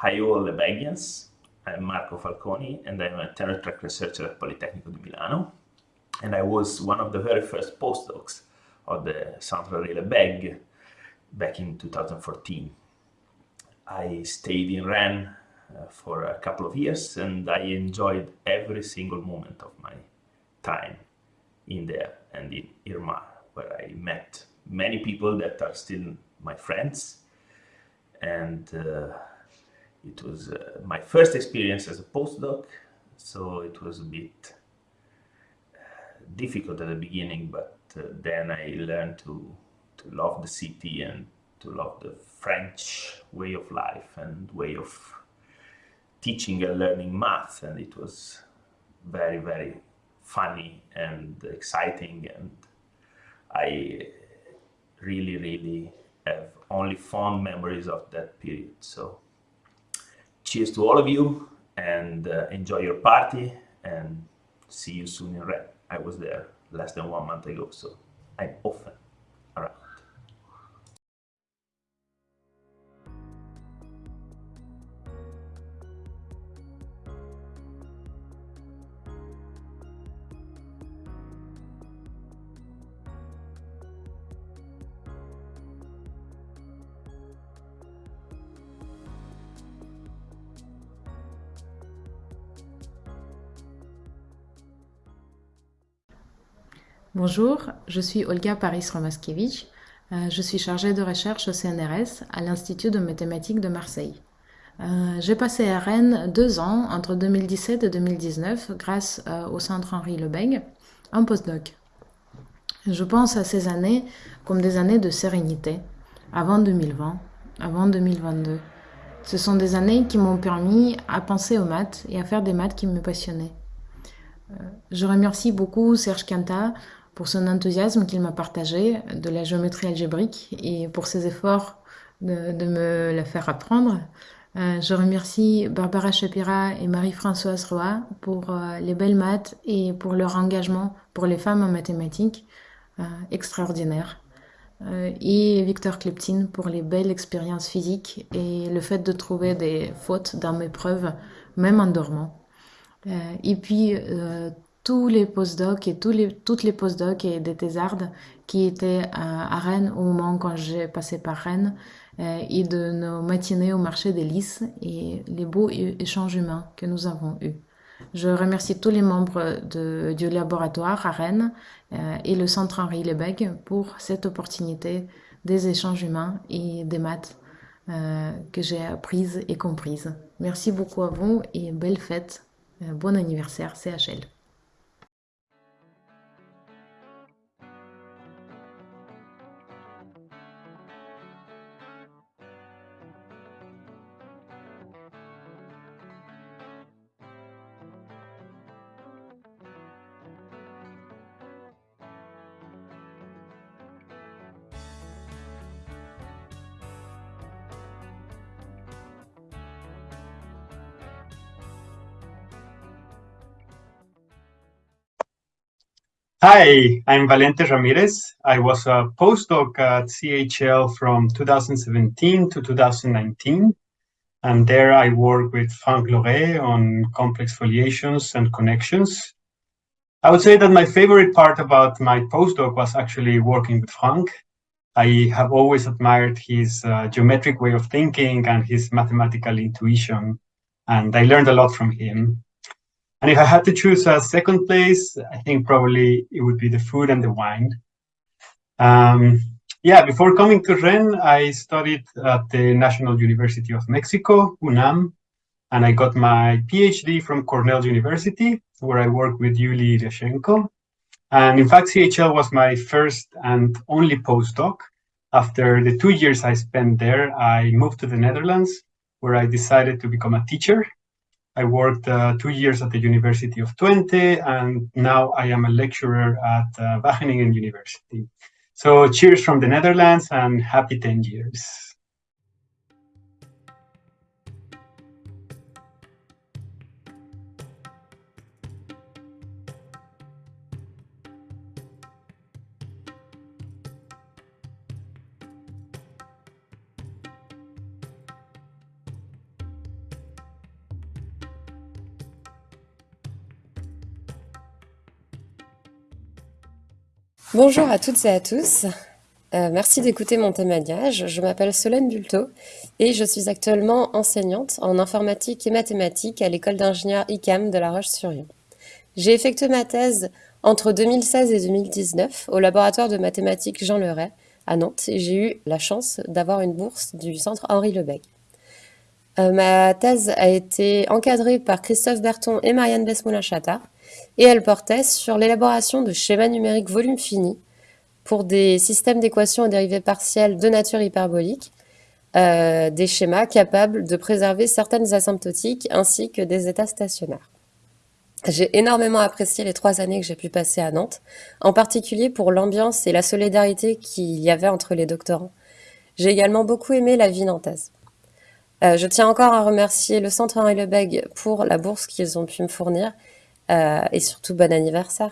Hi all Lebegians. I'm Marco Falconi and I'm a tenure track researcher at Politecnico di Milano. And I was one of the very first postdocs of the Centre Relais Beg back in 2014. I stayed in Rennes uh, for a couple of years and I enjoyed every single moment of my time in there and in Irma, where I met many people that are still my friends. And uh, it was uh, my first experience as a postdoc, so it was a bit uh, difficult at the beginning, but uh, then I learned to, to love the city and to love the French way of life and way of teaching and learning math. And it was very, very funny and exciting. And I really, really have only fond memories of that period. So cheers to all of you and uh, enjoy your party and see you soon in Red. I was there less than one month ago, so I'm often Bonjour, je suis Olga Paris-Romaskevich. Euh, je suis chargée de recherche au CNRS à l'Institut de mathématiques de Marseille. Euh, j'ai passé à Rennes deux ans entre 2017 et 2019 grâce euh, au Centre Henri Lebègue en postdoc. Je pense à ces années comme des années de sérénité, avant 2020, avant 2022. Ce sont des années qui m'ont permis à penser aux maths et à faire des maths qui me passionnaient. Je remercie beaucoup Serge Quinta pour son enthousiasme qu'il m'a partagé de la géométrie algébrique et pour ses efforts de, de me la faire apprendre. Euh, je remercie Barbara Shapira et Marie-Françoise Roy pour euh, les belles maths et pour leur engagement pour les femmes en mathématiques euh, extraordinaire. Euh, et Victor Kleptin pour les belles expériences physiques et le fait de trouver des fautes dans mes preuves, même en dormant. Et puis tous les postdocs et tous les, toutes les postdocs et des thésardes qui étaient à, à Rennes au moment quand j'ai passé par Rennes euh, et de nos matinées au marché des lys et les beaux échanges humains que nous avons eus. Je remercie tous les membres de, du laboratoire à Rennes euh, et le centre Henri Lebègue pour cette opportunité des échanges humains et des maths euh, que j'ai apprises et comprises. Merci beaucoup à vous et belle fête. Euh, bon anniversaire CHL. Hi, I'm Valente Ramirez. I was a postdoc at CHL from 2017 to 2019. And there I worked with Franck Loret on complex foliations and connections. I would say that my favorite part about my postdoc was actually working with Franck. I have always admired his uh, geometric way of thinking and his mathematical intuition. And I learned a lot from him. And if I had to choose a second place, I think probably it would be the food and the wine. Um, yeah, before coming to Rennes, I studied at the National University of Mexico, UNAM, and I got my PhD from Cornell University, where I worked with Yuli Reshenko. And in fact, CHL was my first and only postdoc. After the two years I spent there, I moved to the Netherlands, where I decided to become a teacher I worked uh, two years at the University of Twente, and now I am a lecturer at uh, Wageningen University. So cheers from the Netherlands and happy 10 years. Bonjour à toutes et à tous. Euh, merci d'écouter mon témoignage. Je m'appelle Solène Bulto et je suis actuellement enseignante en informatique et mathématiques à l'école d'ingénieurs ICAM de La Roche-sur-Yon. J'ai effectué ma thèse entre 2016 et 2019 au laboratoire de mathématiques Jean Leray à Nantes et j'ai eu la chance d'avoir une bourse du centre Henri Lebeg. Euh, ma thèse a été encadrée par Christophe Berton et Marianne Besmoulin-Chata et elle portait sur l'élaboration de schémas numériques volume fini pour des systèmes d'équations et dérivées partielles de nature hyperbolique, euh, des schémas capables de préserver certaines asymptotiques ainsi que des états stationnaires. J'ai énormément apprécié les trois années que j'ai pu passer à Nantes, en particulier pour l'ambiance et la solidarité qu'il y avait entre les doctorants. J'ai également beaucoup aimé la vie nantaise. Euh, je tiens encore à remercier le Centre Henri Lebeg pour la bourse qu'ils ont pu me fournir euh, et surtout bon anniversaire.